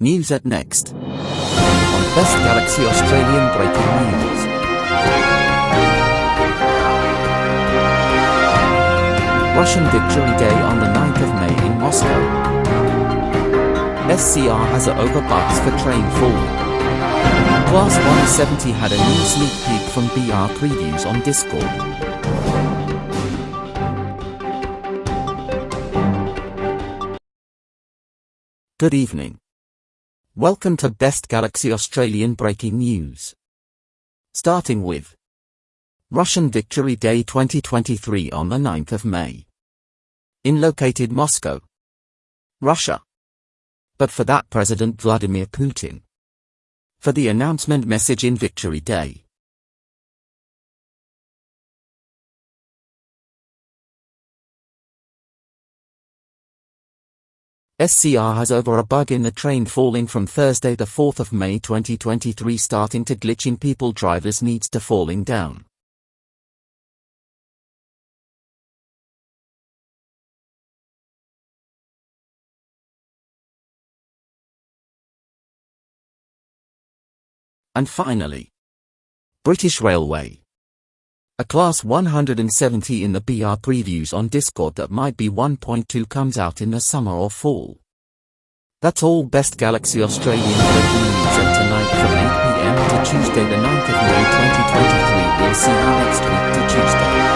News at Next. On Best Galaxy Australian Breaking News. Russian Victory Day on the 9th of May in Moscow. SCR has a overbox for train falling. Class 170 had a new sneak peek from BR previews on Discord. Good evening. Welcome to Best Galaxy Australian Breaking News. Starting with Russian Victory Day 2023 on the 9th of May. In located Moscow, Russia. But for that President Vladimir Putin. For the announcement message in Victory Day. SCR has over a bug in the train falling from Thursday the 4th of May 2023 starting to glitching people drivers needs to falling down. And finally, British Railway. A Class 170 in the BR previews on Discord that might be 1.2 comes out in the summer or fall. That's all Best Galaxy Australian breaking news and tonight from 8pm to Tuesday the 9th of May 2023 we'll see you next week to Tuesday.